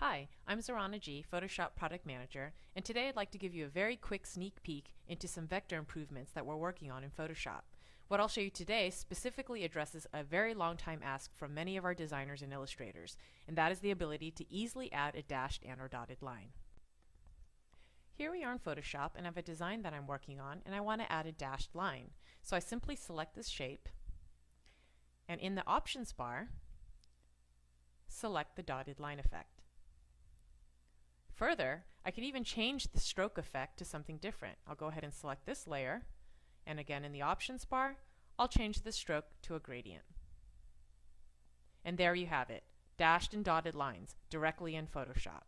Hi, I'm Zorana Gee, Photoshop Product Manager, and today I'd like to give you a very quick sneak peek into some vector improvements that we're working on in Photoshop. What I'll show you today specifically addresses a very long time ask from many of our designers and illustrators, and that is the ability to easily add a dashed and or dotted line. Here we are in Photoshop and I have a design that I'm working on and I want to add a dashed line. So I simply select this shape and in the options bar select the dotted line effect. Further, I could even change the stroke effect to something different. I'll go ahead and select this layer, and again in the options bar, I'll change the stroke to a gradient. And there you have it, dashed and dotted lines directly in Photoshop.